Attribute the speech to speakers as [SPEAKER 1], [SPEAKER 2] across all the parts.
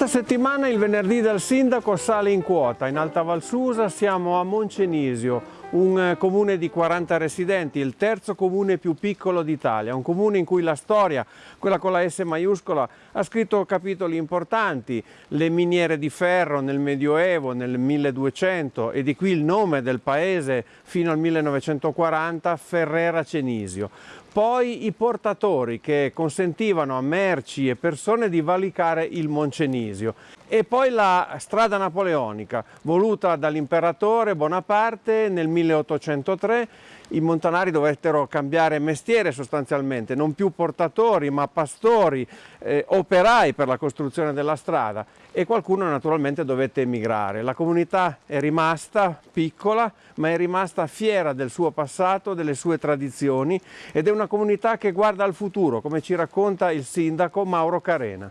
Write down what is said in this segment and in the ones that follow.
[SPEAKER 1] Questa settimana il venerdì del sindaco sale in quota. In Alta Valsusa siamo a Moncenisio, un eh, comune di 40 residenti, il terzo comune più piccolo d'Italia, un comune in cui la storia, quella con la S maiuscola, ha scritto capitoli importanti, le miniere di ferro nel Medioevo, nel 1200 e di qui il nome del paese fino al 1940, Ferrera Cenisio. Poi i portatori che consentivano a merci e persone di valicare il Moncenisio e poi la strada napoleonica voluta dall'imperatore Bonaparte nel 1803 i montanari dovettero cambiare mestiere sostanzialmente, non più portatori ma pastori, eh, operai per la costruzione della strada e qualcuno naturalmente dovette emigrare. La comunità è rimasta piccola ma è rimasta fiera del suo passato, delle sue tradizioni ed è una comunità che guarda al futuro come ci racconta il sindaco Mauro Carena.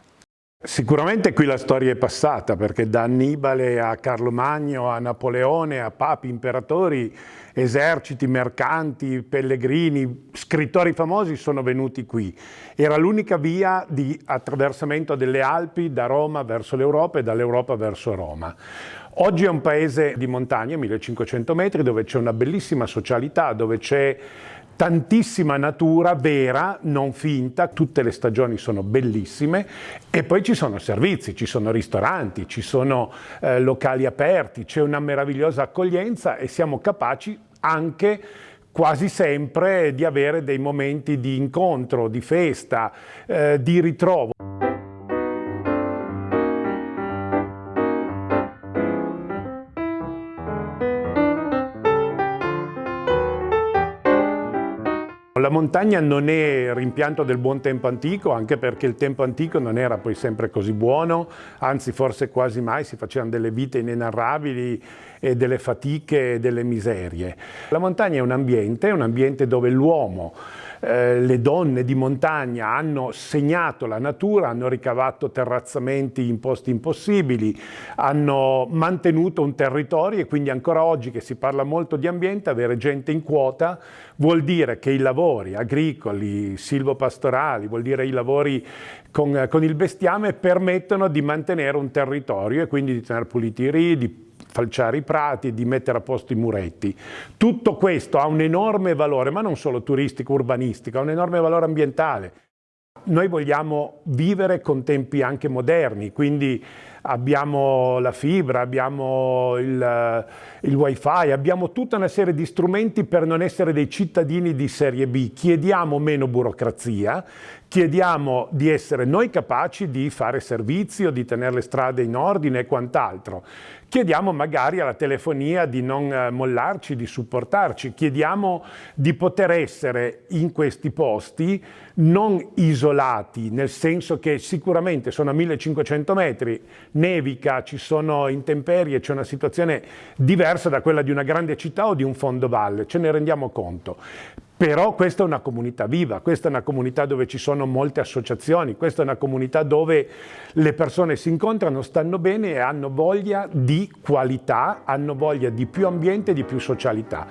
[SPEAKER 2] Sicuramente qui la storia è passata perché da Annibale a Carlo Magno, a Napoleone, a papi, imperatori, eserciti, mercanti, pellegrini, scrittori famosi sono venuti qui. Era l'unica via di attraversamento delle Alpi da Roma verso l'Europa e dall'Europa verso Roma. Oggi è un paese di montagna, 1500 metri, dove c'è una bellissima socialità, dove c'è tantissima natura vera, non finta, tutte le stagioni sono bellissime e poi ci sono servizi, ci sono ristoranti, ci sono eh, locali aperti, c'è una meravigliosa accoglienza e siamo capaci anche quasi sempre di avere dei momenti di incontro, di festa, eh, di ritrovo. La montagna non è rimpianto del buon tempo antico, anche perché il tempo antico non era poi sempre così buono, anzi forse quasi mai si facevano delle vite inenarrabili e delle fatiche e delle miserie. La montagna è un ambiente, un ambiente dove l'uomo eh, le donne di montagna hanno segnato la natura, hanno ricavato terrazzamenti in posti impossibili, hanno mantenuto un territorio e quindi ancora oggi che si parla molto di ambiente, avere gente in quota vuol dire che i lavori agricoli, silvopastorali, vuol dire i lavori con, con il bestiame permettono di mantenere un territorio e quindi di tenere puliti i ridi, falciare i prati, di mettere a posto i muretti. Tutto questo ha un enorme valore, ma non solo turistico, urbanistico, ha un enorme valore ambientale. Noi vogliamo vivere con tempi anche moderni, quindi abbiamo la fibra, abbiamo il, il wifi, abbiamo tutta una serie di strumenti per non essere dei cittadini di serie B. Chiediamo meno burocrazia, chiediamo di essere noi capaci di fare servizio, di tenere le strade in ordine e quant'altro. Chiediamo magari alla telefonia di non eh, mollarci, di supportarci, chiediamo di poter essere in questi posti non isolati, nel senso che sicuramente sono a 1500 metri, nevica, ci sono intemperie, c'è una situazione diversa da quella di una grande città o di un fondovalle, ce ne rendiamo conto. Però questa è una comunità viva, questa è una comunità dove ci sono molte associazioni, questa è una comunità dove le persone si incontrano, stanno bene e hanno voglia di qualità, hanno voglia di più ambiente e di più socialità.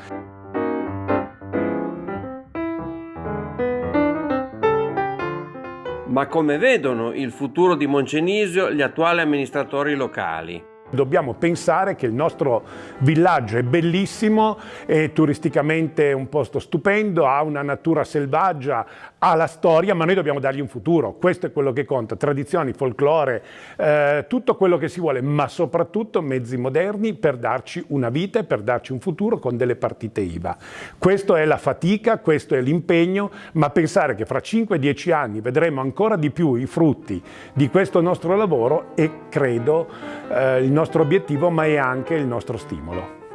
[SPEAKER 1] Ma come vedono il futuro di Moncenisio gli attuali amministratori locali?
[SPEAKER 2] Dobbiamo pensare che il nostro villaggio è bellissimo, è turisticamente un posto stupendo, ha una natura selvaggia, ha la storia, ma noi dobbiamo dargli un futuro. Questo è quello che conta, tradizioni, folklore, eh, tutto quello che si vuole, ma soprattutto mezzi moderni per darci una vita e per darci un futuro con delle partite IVA. Questo è la fatica, questo è l'impegno, ma pensare che fra 5-10 anni vedremo ancora di più i frutti di questo nostro lavoro e credo eh, il nostro obiettivo ma è anche il nostro stimolo.